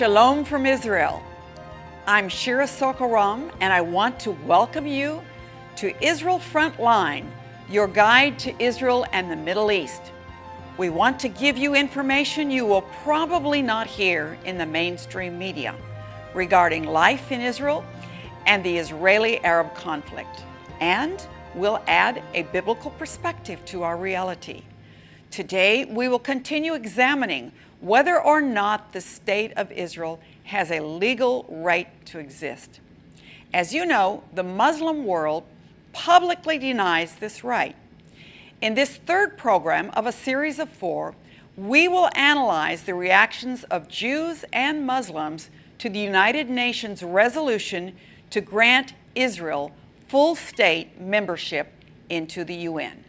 Shalom from Israel. I'm Shira Sorko-Ram and I want to welcome you to Israel Frontline, your guide to Israel and the Middle East. We want to give you information you will probably not hear in the mainstream media regarding life in Israel and the Israeli-Arab conflict. And we'll add a biblical perspective to our reality. Today, we will continue examining whether or not the State of Israel has a legal right to exist. As you know, the Muslim world publicly denies this right. In this third program of a series of four, we will analyze the reactions of Jews and Muslims to the United Nations resolution to grant Israel full state membership into the UN.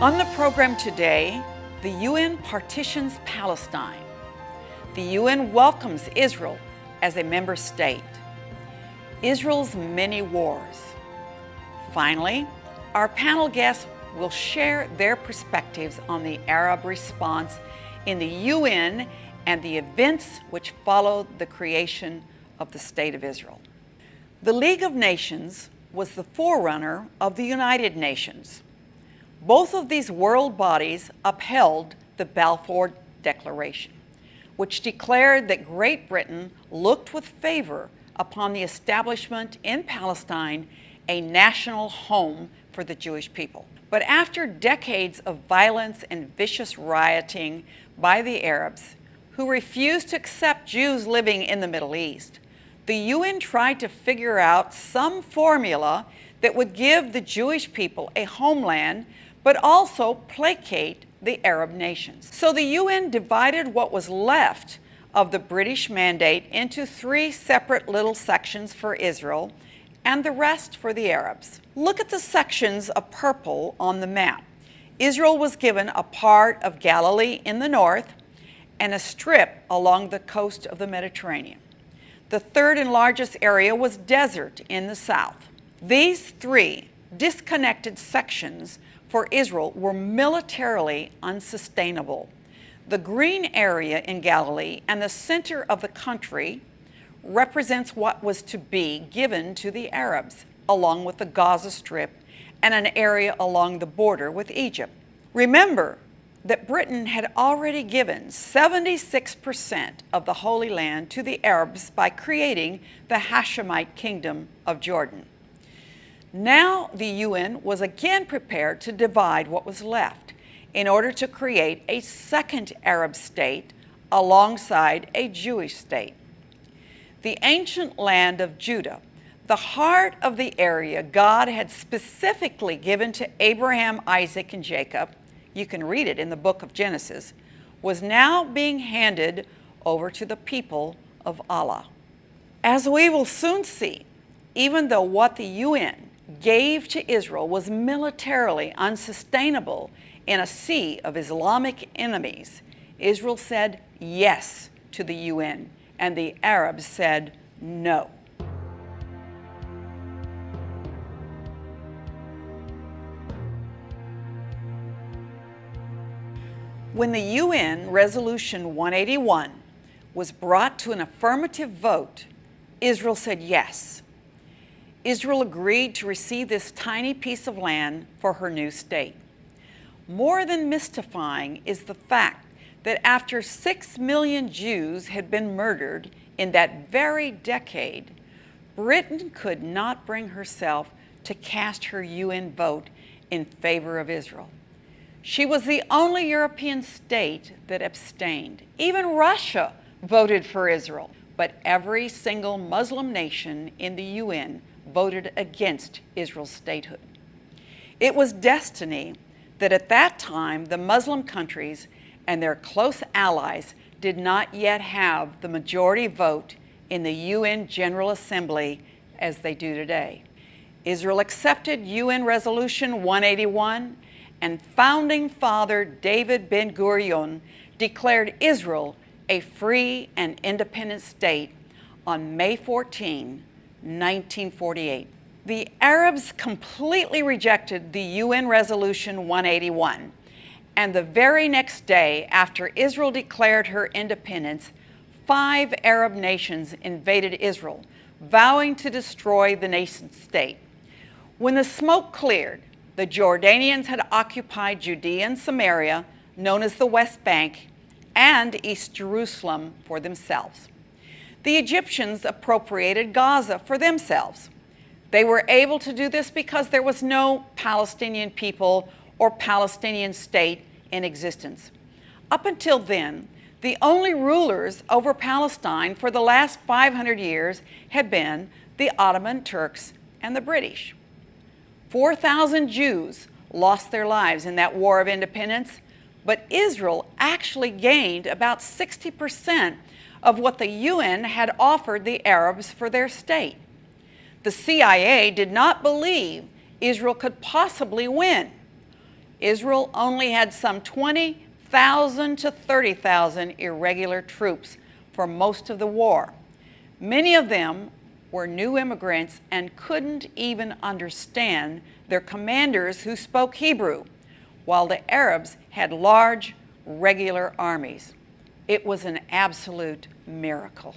On the program today, the UN partitions Palestine. The UN welcomes Israel as a member state. Israel's many wars. Finally, our panel guests will share their perspectives on the Arab response in the UN and the events which followed the creation of the State of Israel. The League of Nations was the forerunner of the United Nations. Both of these world bodies upheld the Balfour Declaration, which declared that Great Britain looked with favor upon the establishment in Palestine a national home for the Jewish people. But after decades of violence and vicious rioting by the Arabs, who refused to accept Jews living in the Middle East, the UN tried to figure out some formula that would give the Jewish people a homeland but also placate the Arab nations. So the UN divided what was left of the British mandate into three separate little sections for Israel and the rest for the Arabs. Look at the sections of purple on the map. Israel was given a part of Galilee in the north and a strip along the coast of the Mediterranean. The third and largest area was desert in the south. These three disconnected sections for Israel were militarily unsustainable. The green area in Galilee and the center of the country represents what was to be given to the Arabs, along with the Gaza Strip and an area along the border with Egypt. Remember that Britain had already given 76% of the Holy Land to the Arabs by creating the Hashemite Kingdom of Jordan. Now the UN was again prepared to divide what was left in order to create a second Arab state alongside a Jewish state. The ancient land of Judah, the heart of the area God had specifically given to Abraham, Isaac, and Jacob, you can read it in the book of Genesis, was now being handed over to the people of Allah. As we will soon see, even though what the UN gave to Israel was militarily unsustainable in a sea of Islamic enemies, Israel said yes to the UN, and the Arabs said no. When the UN Resolution 181 was brought to an affirmative vote, Israel said yes. Israel agreed to receive this tiny piece of land for her new state. More than mystifying is the fact that after six million Jews had been murdered in that very decade, Britain could not bring herself to cast her UN vote in favor of Israel. She was the only European state that abstained. Even Russia voted for Israel, but every single Muslim nation in the UN voted against Israel's statehood. It was destiny that at that time the Muslim countries and their close allies did not yet have the majority vote in the UN General Assembly as they do today. Israel accepted UN Resolution 181 and founding father David Ben-Gurion declared Israel a free and independent state on May 14, 1948. The Arabs completely rejected the UN Resolution 181, and the very next day after Israel declared her independence, five Arab nations invaded Israel, vowing to destroy the nation state. When the smoke cleared, the Jordanians had occupied Judea and Samaria, known as the West Bank, and East Jerusalem for themselves. The Egyptians appropriated Gaza for themselves. They were able to do this because there was no Palestinian people or Palestinian state in existence. Up until then, the only rulers over Palestine for the last 500 years had been the Ottoman Turks and the British. 4,000 Jews lost their lives in that war of independence, but Israel actually gained about 60% of what the UN had offered the Arabs for their state. The CIA did not believe Israel could possibly win. Israel only had some 20,000 to 30,000 irregular troops for most of the war. Many of them were new immigrants and couldn't even understand their commanders who spoke Hebrew, while the Arabs had large, regular armies. It was an absolute miracle.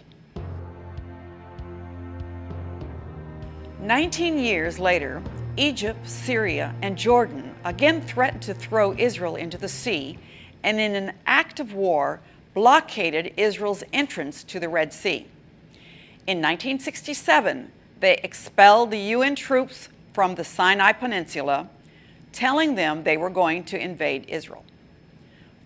19 years later, Egypt, Syria, and Jordan again threatened to throw Israel into the sea and in an act of war blockaded Israel's entrance to the Red Sea. In 1967, they expelled the UN troops from the Sinai Peninsula, telling them they were going to invade Israel.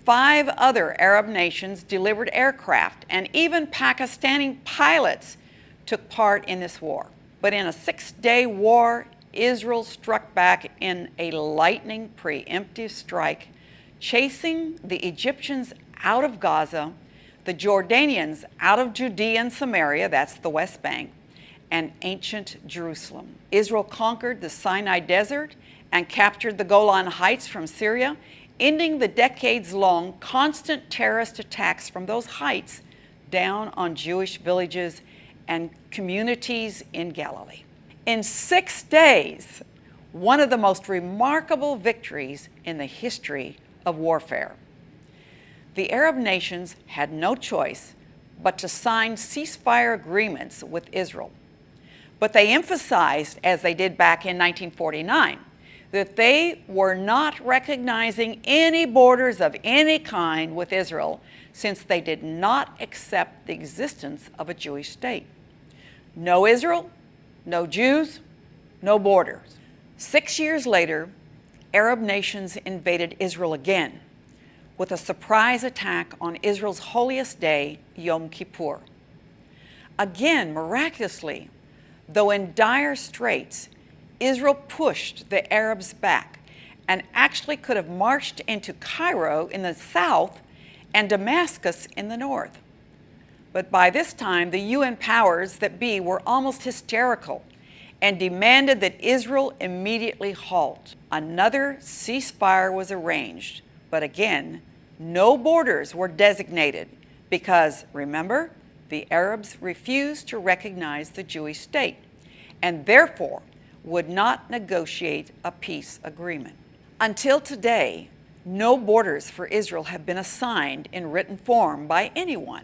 Five other Arab nations delivered aircraft, and even Pakistani pilots took part in this war. But in a six-day war, Israel struck back in a lightning preemptive strike, chasing the Egyptians out of Gaza the Jordanians out of Judea and Samaria, that's the West Bank, and ancient Jerusalem. Israel conquered the Sinai Desert and captured the Golan Heights from Syria, ending the decades-long constant terrorist attacks from those heights down on Jewish villages and communities in Galilee. In six days, one of the most remarkable victories in the history of warfare the Arab nations had no choice but to sign ceasefire agreements with Israel. But they emphasized, as they did back in 1949, that they were not recognizing any borders of any kind with Israel since they did not accept the existence of a Jewish state. No Israel, no Jews, no borders. Six years later, Arab nations invaded Israel again with a surprise attack on Israel's holiest day, Yom Kippur. Again, miraculously, though in dire straits, Israel pushed the Arabs back and actually could have marched into Cairo in the south and Damascus in the north. But by this time, the UN powers that be were almost hysterical and demanded that Israel immediately halt. Another ceasefire was arranged, but again, no borders were designated because, remember, the Arabs refused to recognize the Jewish state and therefore would not negotiate a peace agreement. Until today, no borders for Israel have been assigned in written form by anyone,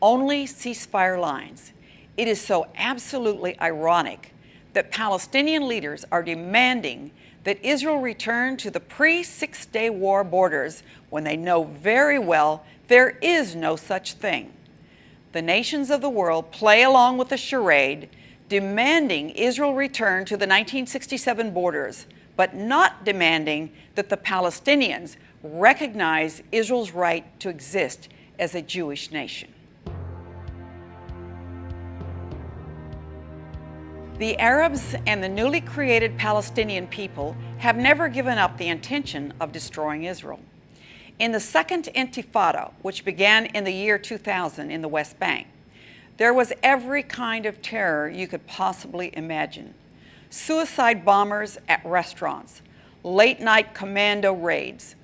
only ceasefire lines. It is so absolutely ironic that Palestinian leaders are demanding that Israel return to the pre-Six-Day War borders when they know very well there is no such thing. The nations of the world play along with the charade, demanding Israel return to the 1967 borders, but not demanding that the Palestinians recognize Israel's right to exist as a Jewish nation. The Arabs and the newly created Palestinian people have never given up the intention of destroying Israel. In the Second Intifada, which began in the year 2000 in the West Bank, there was every kind of terror you could possibly imagine. Suicide bombers at restaurants, late night commando raids,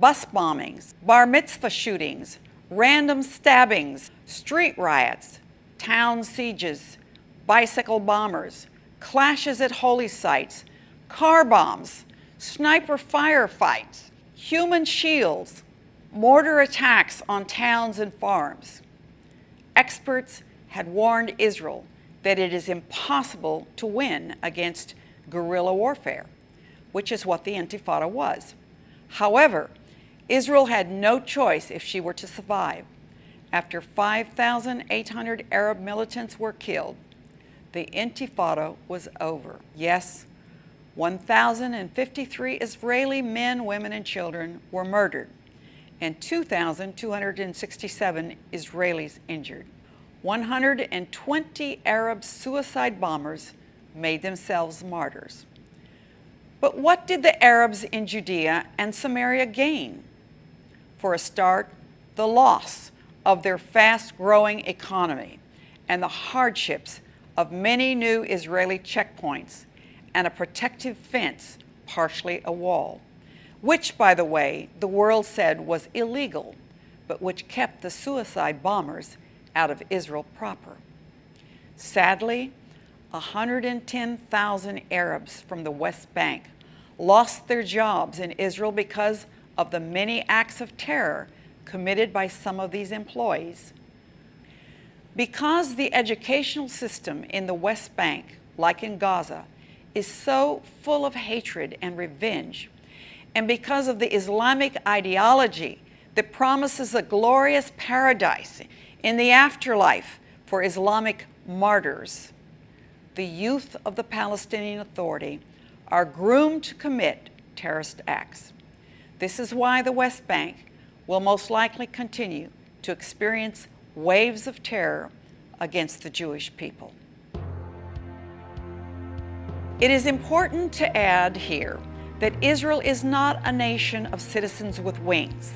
bus bombings, bar mitzvah shootings, random stabbings, street riots, town sieges, bicycle bombers, clashes at holy sites, car bombs, sniper firefights, human shields, mortar attacks on towns and farms. experts had warned Israel that it is impossible to win against guerrilla warfare, which is what the Intifada was. However, Israel had no choice if she were to survive. After 5,800 Arab militants were killed, the Intifada was over. Yes, 1,053 Israeli men, women, and children were murdered, and 2,267 Israelis injured. 120 Arab suicide bombers made themselves martyrs. But what did the Arabs in Judea and Samaria gain? For a start, the loss of their fast-growing economy and the hardships of many new Israeli checkpoints and a protective fence, partially a wall, which, by the way, the world said was illegal, but which kept the suicide bombers out of Israel proper. Sadly, 110,000 Arabs from the West Bank lost their jobs in Israel because of the many acts of terror committed by some of these employees. Because the educational system in the West Bank, like in Gaza, is so full of hatred and revenge, and because of the Islamic ideology that promises a glorious paradise in the afterlife for Islamic martyrs, the youth of the Palestinian Authority are groomed to commit terrorist acts. This is why the West Bank will most likely continue to experience waves of terror against the Jewish people. It is important to add here that Israel is not a nation of citizens with wings.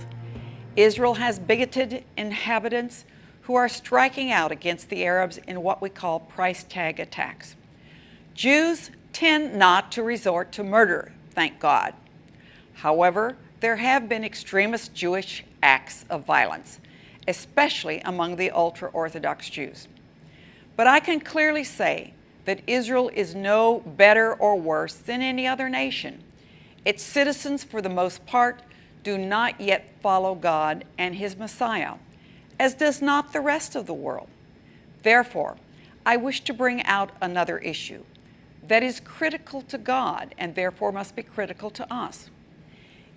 Israel has bigoted inhabitants who are striking out against the Arabs in what we call price tag attacks. Jews tend not to resort to murder, thank God. However, there have been extremist Jewish acts of violence, especially among the ultra-Orthodox Jews. But I can clearly say that Israel is no better or worse than any other nation. Its citizens, for the most part, do not yet follow God and His Messiah as does not the rest of the world. Therefore, I wish to bring out another issue that is critical to God and therefore must be critical to us.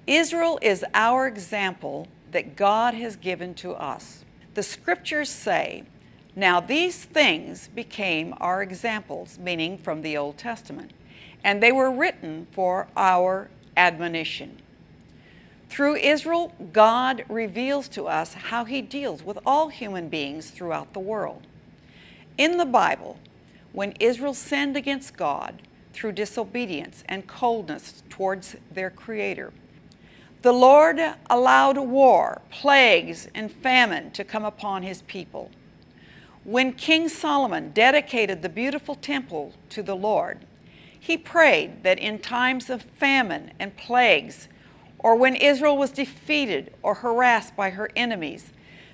Israel is our example that God has given to us. The scriptures say, now these things became our examples, meaning from the Old Testament, and they were written for our admonition. Through Israel, God reveals to us how he deals with all human beings throughout the world. In the Bible, when Israel sinned against God through disobedience and coldness towards their Creator, the Lord allowed war, plagues, and famine to come upon his people. When King Solomon dedicated the beautiful temple to the Lord, he prayed that in times of famine and plagues, or when Israel was defeated or harassed by her enemies,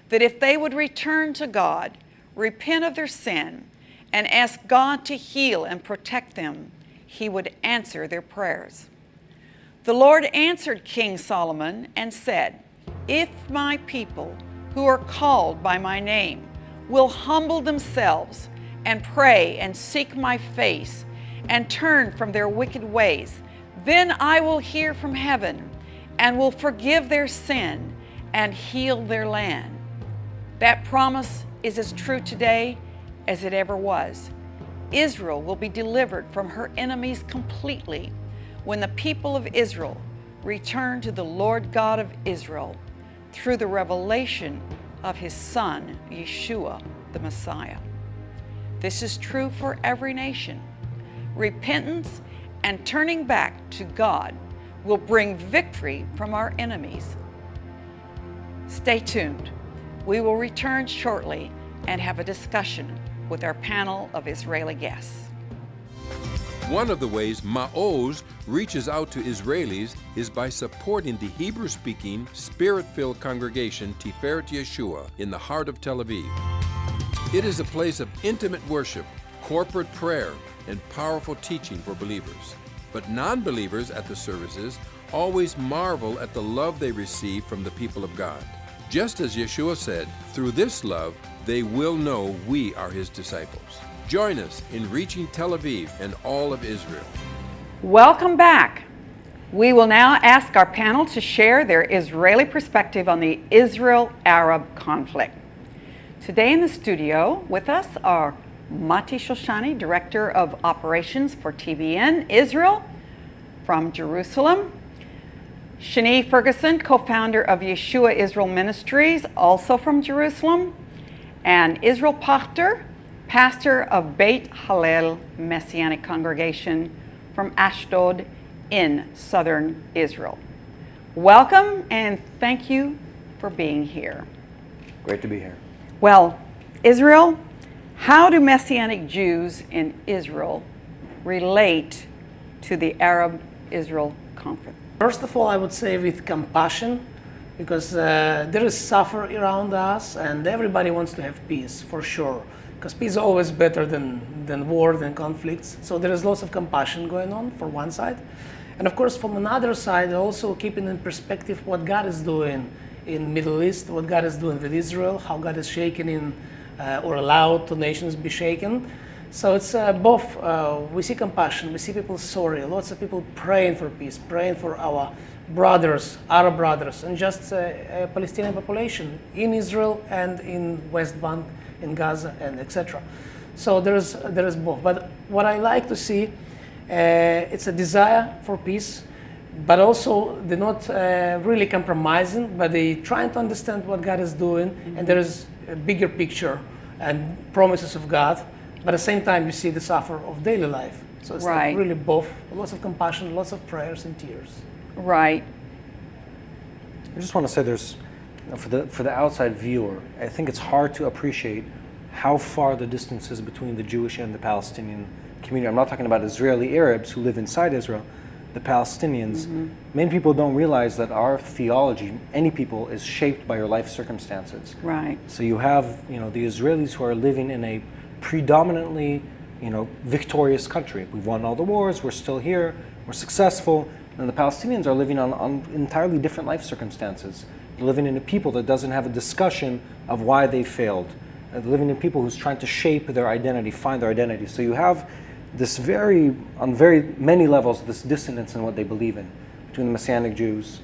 that if they would return to God, repent of their sin, and ask God to heal and protect them, he would answer their prayers. The Lord answered King Solomon and said, If my people who are called by my name will humble themselves and pray and seek my face and turn from their wicked ways, then I will hear from heaven and will forgive their sin and heal their land. That promise is as true today as it ever was. Israel will be delivered from her enemies completely when the people of Israel return to the Lord God of Israel through the revelation of his son, Yeshua, the Messiah. This is true for every nation. Repentance and turning back to God will bring victory from our enemies. Stay tuned. We will return shortly and have a discussion with our panel of Israeli guests. One of the ways Ma'oz reaches out to Israelis is by supporting the Hebrew-speaking, Spirit-filled congregation Tiferet Yeshua in the heart of Tel Aviv. It is a place of intimate worship, corporate prayer, and powerful teaching for believers. But non-believers at the services always marvel at the love they receive from the people of God. Just as Yeshua said, through this love, they will know we are his disciples. Join us in reaching Tel Aviv and all of Israel. Welcome back. We will now ask our panel to share their Israeli perspective on the Israel Arab conflict. Today in the studio with us are Mati Shoshani, Director of Operations for TBN Israel from Jerusalem, Shani Ferguson, co founder of Yeshua Israel Ministries, also from Jerusalem, and Israel Pachter, pastor of Beit Hallel Messianic Congregation from Ashdod in southern Israel. Welcome and thank you for being here. Great to be here. Well, Israel, how do Messianic Jews in Israel relate to the Arab Israel conflict? First of all, I would say with compassion, because uh, there is suffer around us, and everybody wants to have peace for sure. Because peace is always better than, than war, than conflicts. So there is lots of compassion going on for one side. And of course, from another side, also keeping in perspective what God is doing in Middle East, what God is doing with Israel, how God is shaking in or allowed to nations be shaken. So it's uh, both. Uh, we see compassion, we see people sorry, lots of people praying for peace, praying for our brothers, Arab brothers, and just uh, Palestinian population in Israel and in West Bank, in Gaza, and etc. So there is there is both. But what I like to see, uh, it's a desire for peace, but also they're not uh, really compromising, but they're trying to understand what God is doing, mm-hmm. and there is a bigger picture and promises of God but at the same time, you see the suffer of daily life. So it's right. like really both lots of compassion, lots of prayers and tears. Right. I just want to say there's, you know, for, the, for the outside viewer, I think it's hard to appreciate how far the distance is between the Jewish and the Palestinian community. I'm not talking about Israeli Arabs who live inside Israel, the Palestinians. Mm-hmm. Many people don't realize that our theology, any people, is shaped by your life circumstances. Right. So you have, you know, the Israelis who are living in a predominantly, you know, victorious country. We've won all the wars. We're still here. We're successful. And the Palestinians are living on, on entirely different life circumstances. They're living in a people that doesn't have a discussion of why they failed. They're living in people who's trying to shape their identity, find their identity. So you have this very, on very many levels, this dissonance in what they believe in between the Messianic Jews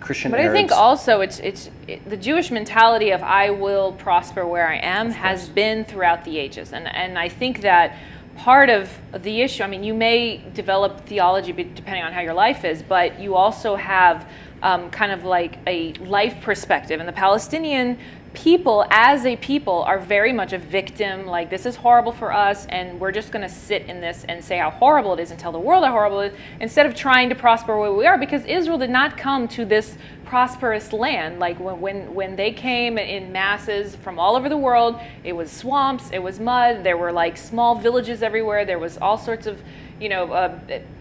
Christian but Arabs. I think also it's it's it, the Jewish mentality of I will prosper where I am has been throughout the ages, and and I think that part of the issue. I mean, you may develop theology depending on how your life is, but you also have um, kind of like a life perspective, and the Palestinian people as a people are very much a victim like this is horrible for us and we're just going to sit in this and say how horrible it is and tell the world how horrible it is instead of trying to prosper where we are because israel did not come to this prosperous land. Like when, when, when they came in masses from all over the world it was swamps it was mud there were like small villages everywhere there was all sorts of you know uh,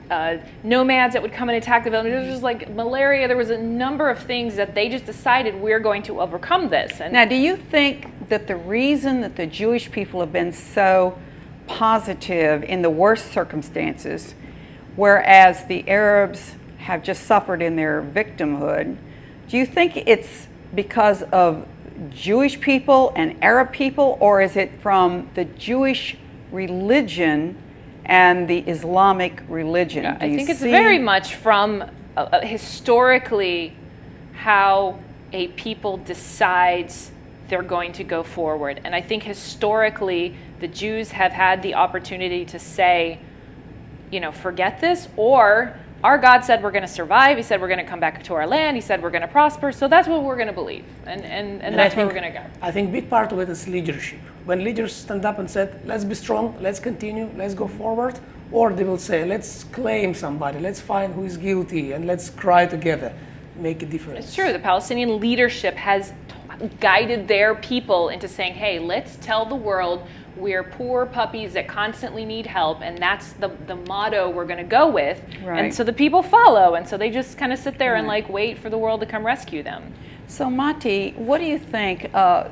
uh, nomads that would come and attack the village. There was just like malaria. There was a number of things that they just decided we're going to overcome this. And now, do you think that the reason that the Jewish people have been so positive in the worst circumstances, whereas the Arabs have just suffered in their victimhood, do you think it's because of Jewish people and Arab people, or is it from the Jewish religion and the Islamic religion. Yeah, I think it's very much from uh, uh, historically how a people decides they're going to go forward. And I think historically the Jews have had the opportunity to say, you know, forget this, or our God said we're going to survive. He said we're going to come back to our land. He said we're going to prosper. So that's what we're going to believe, and and, and, and that's think, where we're going to go. I think big part of it is leadership. When leaders stand up and said, "Let's be strong. Let's continue. Let's go forward," or they will say, "Let's claim somebody. Let's find who is guilty, and let's cry together, make a difference." It's true. The Palestinian leadership has guided their people into saying, "Hey, let's tell the world." We're poor puppies that constantly need help and that's the, the motto we're going to go with right. and so the people follow and so they just kind of sit there right. and like wait for the world to come rescue them so mati what do you think uh,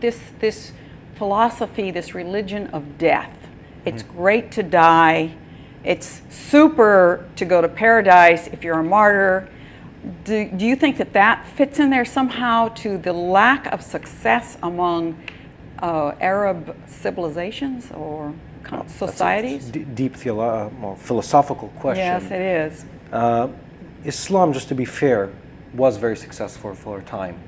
this this philosophy this religion of death it's mm-hmm. great to die it's super to go to paradise if you're a martyr do, do you think that that fits in there somehow to the lack of success among uh, Arab civilizations or societies? Deep theolo- uh, well, philosophical question. Yes, it is. Uh, Islam, just to be fair, was very successful for a time.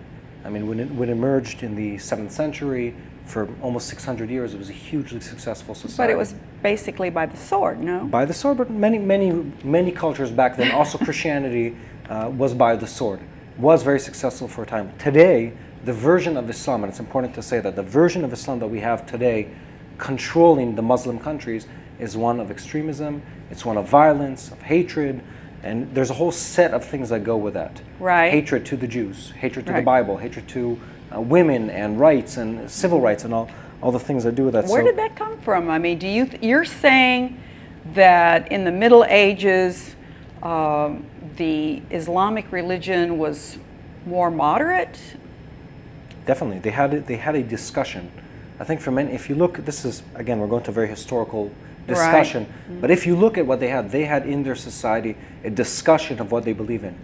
I mean, when it, when it emerged in the 7th century, for almost 600 years, it was a hugely successful society. But it was basically by the sword, no? by the sword, but many, many, many cultures back then, also Christianity uh, was by the sword, was very successful for a time. Today, the version of Islam, and it's important to say that the version of Islam that we have today controlling the Muslim countries is one of extremism, it's one of violence, of hatred, and there's a whole set of things that go with that. Right. Hatred to the Jews, hatred to the Bible, hatred to uh, women and rights and civil rights and all, all the things that do with that. Where So- did that come from? I mean, do you you're saying that in the Middle Ages, um, the Islamic religion was more moderate? Definitely, they had a, they had a discussion. I think for many, if you look, this is again, we're going to a very historical discussion. Mm-hmm. But if you look at what they had, they had in their society a discussion of what they believe in,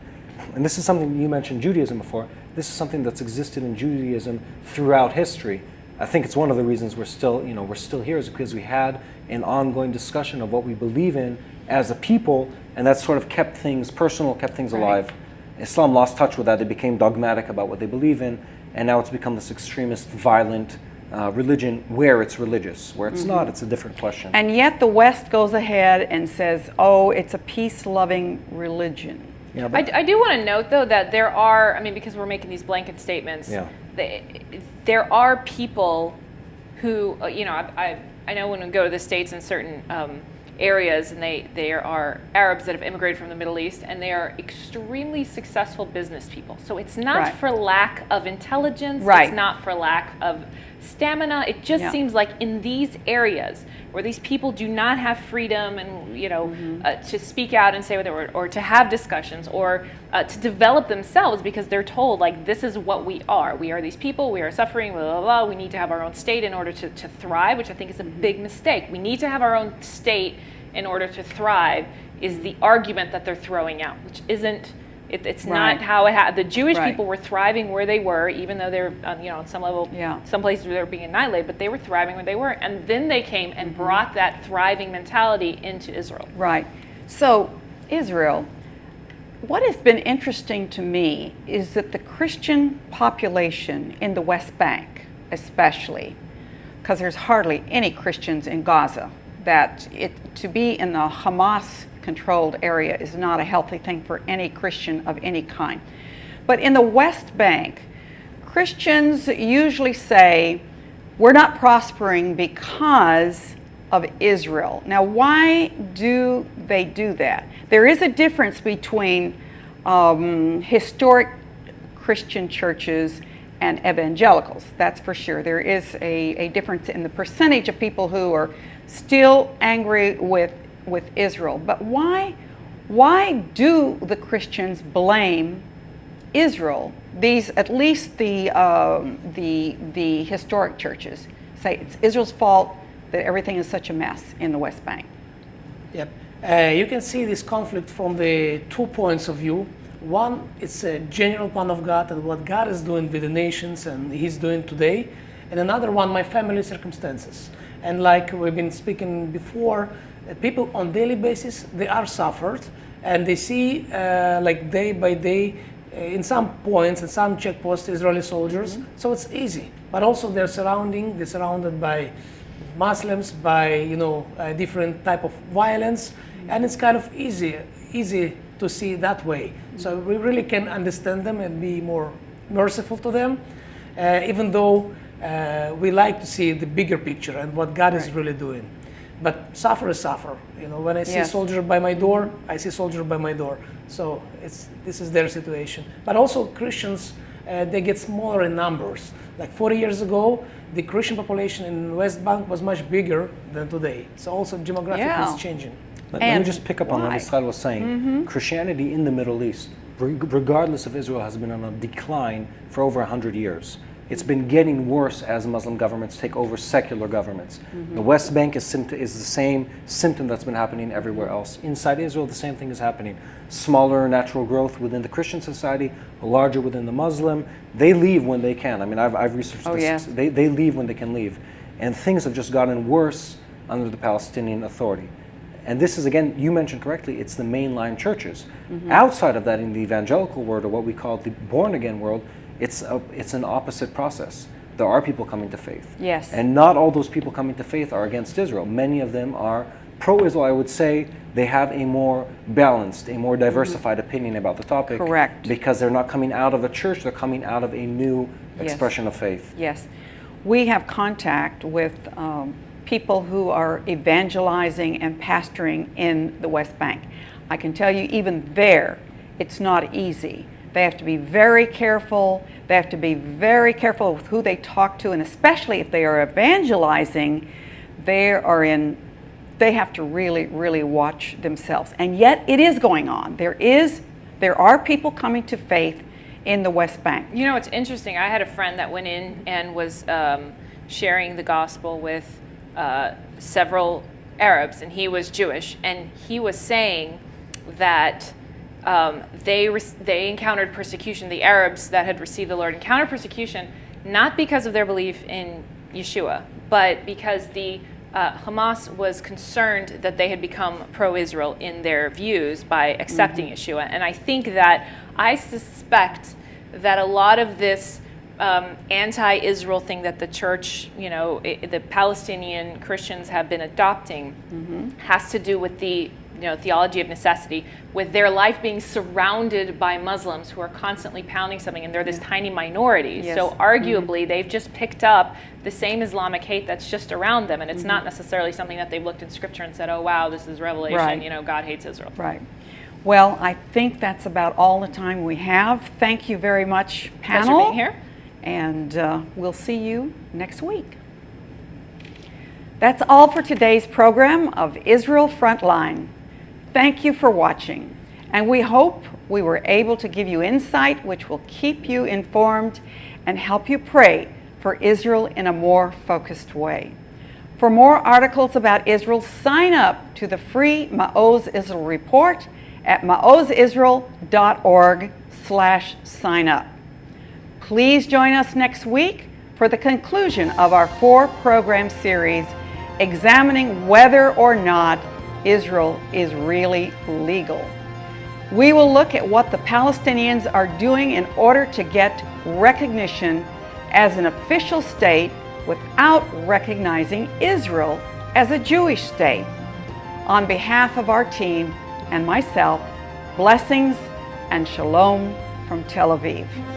and this is something you mentioned Judaism before. This is something that's existed in Judaism throughout history. I think it's one of the reasons we're still, you know, we're still here is because we had an ongoing discussion of what we believe in as a people, and that sort of kept things personal, kept things alive. Islam lost touch with that. They became dogmatic about what they believe in, and now it's become this extremist, violent uh, religion where it's religious. Where it's not, it's a different question. And yet the West goes ahead and says, "Oh, it's a peace-loving religion." yeah, I, but I do want to note though that there are, I mean, because we're making these blanket statements, Yeah. they, there are people who, uh, you know, I, I, I know when we go to the States in certain um, areas and they, there are Arabs that have immigrated from the Middle East and they are extremely successful business people. So it's not Right. for lack of intelligence, Right. it's not for lack of stamina. It just Yeah. seems like in these areas where these people do not have freedom and you know uh, to speak out and say what they were, or to have discussions or uh, to develop themselves because they're told like this is what we are. We are these people. We are suffering. Blah blah blah. We need to have our own state in order to, to thrive, which I think is a big mistake. We need to have our own state in order to thrive. Is the argument that they're throwing out, which isn't. It, it's Right. not how it ha- the Jewish Right. people were thriving where they were, even though they're uh, you know on some level Yeah. some places where they were being annihilated, but they were thriving where they were. And then they came and brought that thriving mentality into Israel. Right. So, Israel, what has been interesting to me is that the Christian population in the West Bank, especially, because there's hardly any Christians in Gaza, that it to be in the Hamas controlled area is not a healthy thing for any Christian of any kind. But in the West Bank, Christians usually say, we're not prospering because of Israel. Now, why do they do that? There is a difference between um, historic Christian churches and evangelicals, that's for sure. There is a, a difference in the percentage of people who are still angry with, with Israel. But why, why do the Christians blame Israel, these at least the um, the the historic churches say it's Israel's fault that everything is such a mess in the West Bank. Yep. Uh, you can see this conflict from the two points of view. One, it's a general plan of God and what God is doing with the nations and He's doing today. And another one, my family circumstances. And like we've been speaking before, uh, people on daily basis they are suffered, and they see uh, like day by day. uh, In some points, in some checkpoints, Israeli soldiers, so it's easy. But also, they're surrounding, they're surrounded by Muslims by you know different type of violence, and it's kind of easy easy to see that way. So we really can understand them and be more merciful to them, uh, even though uh, we like to see the bigger picture and what God is really doing. But suffer is suffer. You know, when I see Yes. a soldier by my door, I see soldier by my door. So it's this is their situation. But also Christians, uh, they get smaller in numbers. Like 40 years ago, the Christian population in West Bank was much bigger than today. So also demographic Yeah. is changing. Let, let me just pick up on what why? Israel was saying. Christianity in the Middle East, regardless of Israel, has been on a decline for over 100 years. It's been getting worse as Muslim governments take over secular governments. The West Bank is, is the same symptom that's been happening everywhere else. Inside Israel, the same thing is happening. Smaller natural growth within the Christian society, larger within the Muslim. They leave when they can. I mean, I've, I've researched Oh, this. yes. They, they leave when they can leave. And things have just gotten worse under the Palestinian Authority. And this is, again, you mentioned correctly, it's the mainline churches. Mm-hmm. Outside of that, in the evangelical world, or what we call the born again world, it's, a, it's an opposite process. There are people coming to faith. Yes. And not all those people coming to faith are against Israel. Many of them are pro Israel. I would say they have a more balanced, a more diversified opinion about the topic. Mm-hmm. Correct. Because they're not coming out of a church, they're coming out of a new Yes. expression of faith. Yes. We have contact with um, people who are evangelizing and pastoring in the West Bank. I can tell you, even there, it's not easy. They have to be very careful. They have to be very careful with who they talk to, and especially if they are evangelizing, they are in they have to really really watch themselves and yet it is going on there is there are people coming to faith in the west bank You know, it's interesting. I had a friend that went in and was um, sharing the gospel with uh, several Arabs, and he was Jewish, and he was saying that um, they they encountered persecution. The Arabs that had received the Lord encountered persecution not because of their belief in Yeshua, but because the uh, Hamas was concerned that they had become pro-Israel in their views by accepting Yeshua, and I think that I suspect that a lot of this um, anti-Israel thing that the church, you know, i the Palestinian Christians have been adopting, has to do with the you know theology of necessity, with their life being surrounded by Muslims who are constantly pounding something, and they're this tiny minority. Yes. So arguably, they've just picked up the same Islamic hate that's just around them, and it's not necessarily something that they've looked in Scripture and said, "Oh wow, this is revelation." Right. You know, God hates Israel. Right. Well, I think that's about all the time we have. Thank you very much, Pleasure panel. being here. And uh, we'll see you next week. That's all for today's program of Israel Frontline. Thank you for watching, and we hope we were able to give you insight which will keep you informed and help you pray for Israel in a more focused way. For more articles about Israel, sign up to the free Maoz Israel report at maozisrael.org slash sign up. Please join us next week for the conclusion of our four program series examining whether or not Israel is really legal. We will look at what the Palestinians are doing in order to get recognition as an official state without recognizing Israel as a Jewish state. On behalf of our team and myself, blessings and shalom from Tel Aviv.